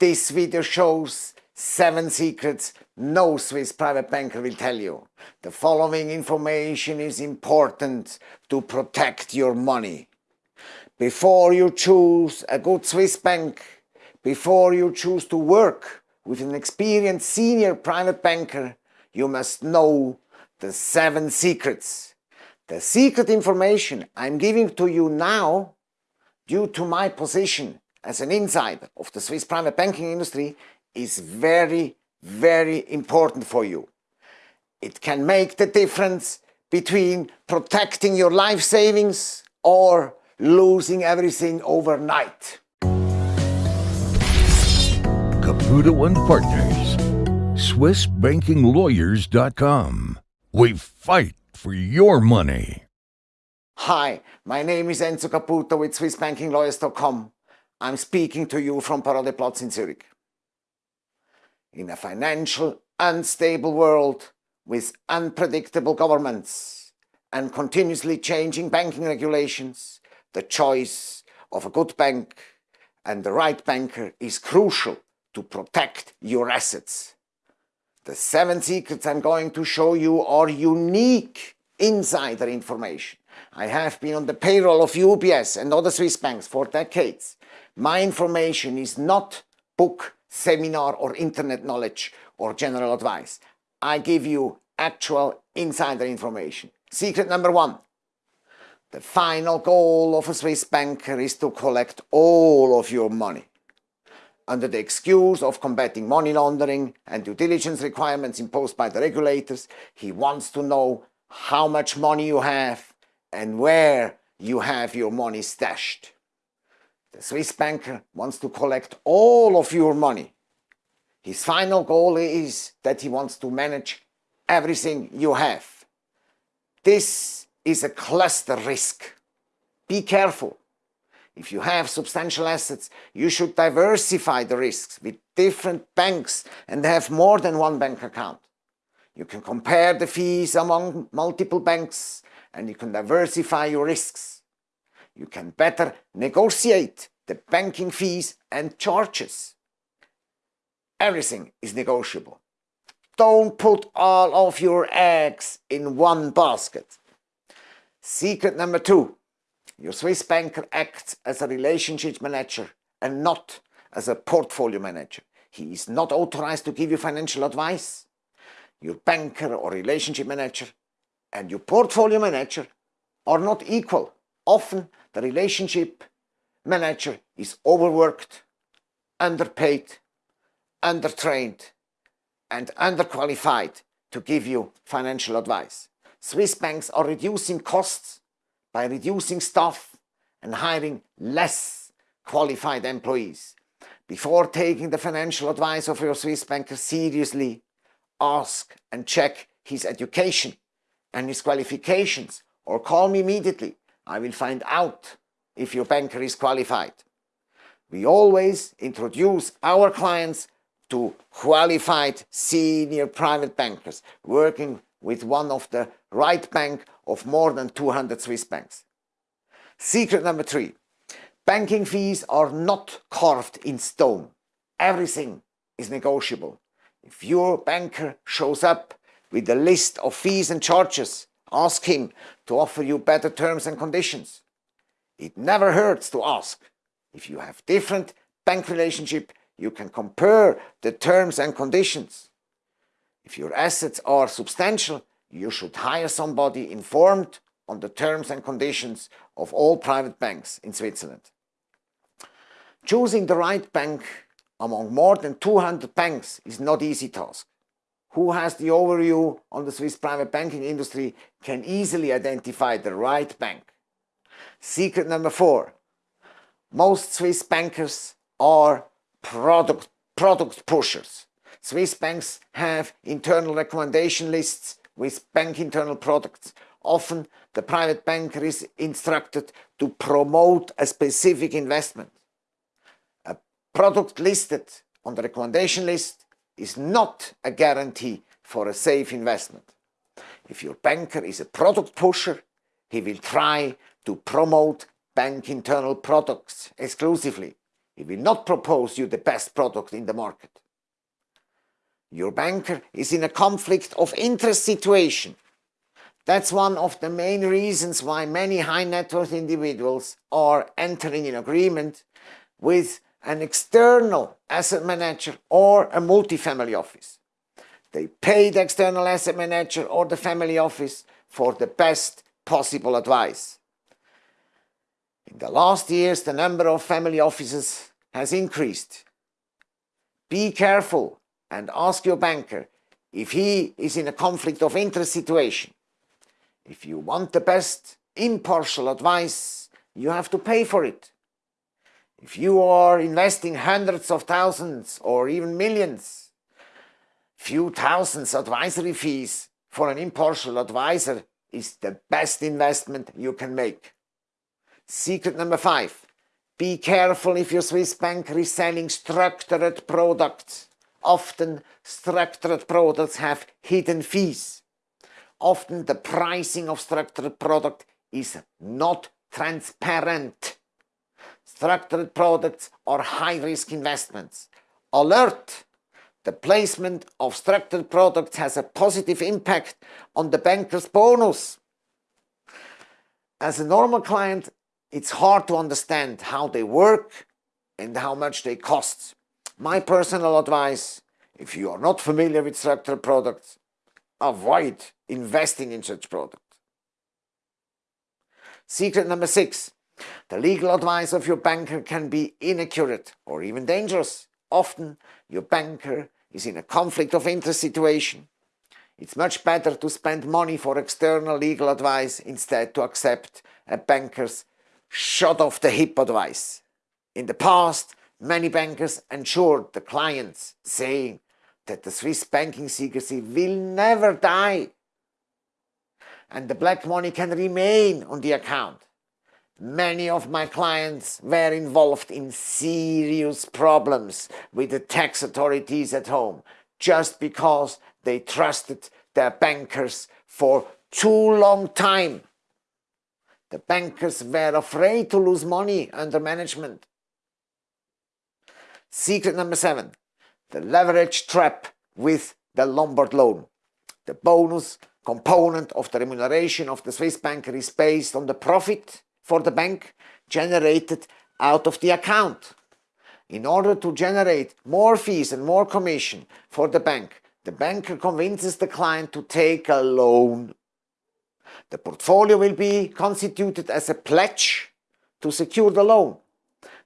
This video shows 7 secrets no Swiss private banker will tell you. The following information is important to protect your money. Before you choose a good Swiss bank, before you choose to work with an experienced senior private banker, you must know the 7 secrets. The secret information I'm giving to you now, due to my position as an insider of the Swiss private banking industry, is very, very important for you. It can make the difference between protecting your life savings or losing everything overnight. Caputo and Partners, SwissBankingLawyers.com. We fight for your money. Hi, my name is Enzo Caputo with SwissBankingLawyers.com. I'm speaking to you from Paradeplatz in Zurich. In a financial unstable world with unpredictable governments and continuously changing banking regulations, the choice of a good bank and the right banker is crucial to protect your assets. The seven secrets I'm going to show you are unique insider information. I have been on the payroll of UBS and other Swiss banks for decades. My information is not book, seminar or internet knowledge or general advice. I give you actual insider information. Secret number one. The final goal of a Swiss banker is to collect all of your money. Under the excuse of combating money laundering and due diligence requirements imposed by the regulators, he wants to know how much money you have and where you have your money stashed. The Swiss banker wants to collect all of your money. His final goal is that he wants to manage everything you have. This is a cluster risk. Be careful. If you have substantial assets, you should diversify the risks with different banks and have more than one bank account. You can compare the fees among multiple banks and you can diversify your risks. You can better negotiate the banking fees and charges. Everything is negotiable. Don't put all of your eggs in one basket. Secret number two, your Swiss banker acts as a relationship manager and not as a portfolio manager. He is not authorized to give you financial advice. Your banker or relationship manager and your portfolio manager are not equal. Often the relationship manager is overworked, underpaid, undertrained and underqualified to give you financial advice. Swiss banks are reducing costs by reducing staff and hiring less qualified employees. Before taking the financial advice of your Swiss banker seriously, ask and check his education and his qualifications or call me immediately. I will find out if your banker is qualified. We always introduce our clients to qualified senior private bankers working with one of the right bank of more than 200 Swiss banks. Secret number three, banking fees are not carved in stone. Everything is negotiable. If your banker shows up with a list of fees and charges, ask him to offer you better terms and conditions. It never hurts to ask. If you have different bank relationship, you can compare the terms and conditions. If your assets are substantial, you should hire somebody informed on the terms and conditions of all private banks in Switzerland. Choosing the right bank among more than 200 banks is not easy task. Who has the overview on the Swiss private banking industry can easily identify the right bank. Secret number four. Most Swiss bankers are product, product pushers. Swiss banks have internal recommendation lists with bank internal products. Often the private banker is instructed to promote a specific investment. A product listed on the recommendation list is not a guarantee for a safe investment. If your banker is a product pusher, he will try to promote bank internal products exclusively. He will not propose you the best product in the market. Your banker is in a conflict of interest situation. That's one of the main reasons why many high net worth individuals are entering in agreement with an external asset manager or a multifamily office. They pay the external asset manager or the family office for the best possible advice. In the last years, the number of family offices has increased. Be careful and ask your banker if he is in a conflict of interest situation. If you want the best impartial advice, you have to pay for it. If you are investing hundreds of thousands or even millions, few thousands advisory fees for an impartial advisor is the best investment you can make. Secret number five, be careful if your Swiss banker is selling structured products. Often structured products have hidden fees. Often the pricing of structured product is not transparent. Structured products are high-risk investments. Alert! The placement of structured products has a positive impact on the banker's bonus. As a normal client, it's hard to understand how they work and how much they cost. My personal advice, if you are not familiar with structured products, avoid investing in such products. Secret number six, the legal advice of your banker can be inaccurate or even dangerous. Often your banker is in a conflict of interest situation. It's much better to spend money for external legal advice instead to accept a banker's shot off the hip advice. In the past, many bankers ensured the clients saying that the Swiss banking secrecy will never die and the black money can remain on the account. Many of my clients were involved in serious problems with the tax authorities at home just because they trusted their bankers for too long time. The bankers were afraid to lose money under management. Secret number seven, the leverage trap with the Lombard loan. The bonus component of the remuneration of the Swiss banker is based on the profit for the bank generated out of the account. In order to generate more fees and more commission for the bank, the banker convinces the client to take a loan. The portfolio will be constituted as a pledge to secure the loan.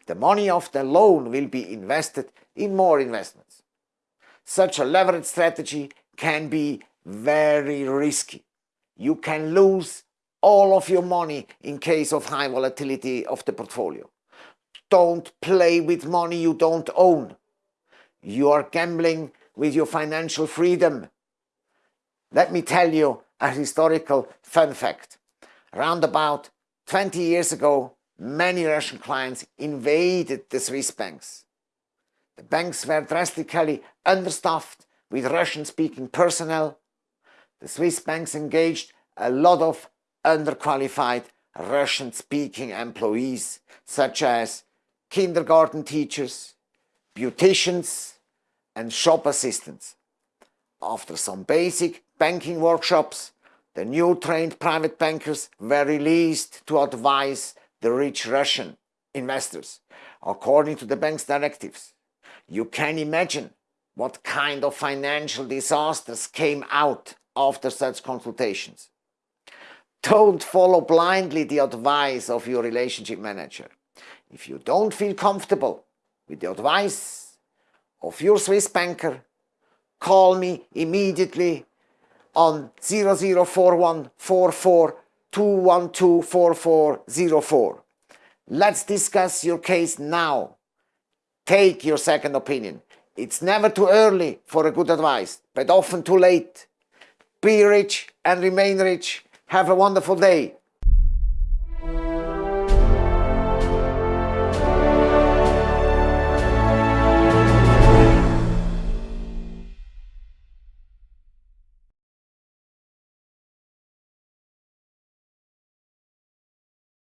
The money of the loan will be invested in more investments. Such a leverage strategy can be very risky. You can lose all of your money in case of high volatility of the portfolio. Don't play with money you don't own. You are gambling with your financial freedom. Let me tell you a historical fun fact. Around about 20 years ago, many Russian clients invaded the Swiss banks. The banks were drastically understaffed with Russian-speaking personnel. The Swiss banks engaged a lot of underqualified Russian-speaking employees such as kindergarten teachers, beauticians and shop assistants. After some basic banking workshops, the new trained private bankers were released to advise the rich Russian investors according to the bank's directives. You can imagine what kind of financial disasters came out after such consultations. Don't follow blindly the advice of your relationship manager. If you don't feel comfortable with the advice of your Swiss banker, call me immediately on 004144 Let's discuss your case now. Take your second opinion. It's never too early for a good advice, but often too late. Be rich and remain rich. Have a wonderful day.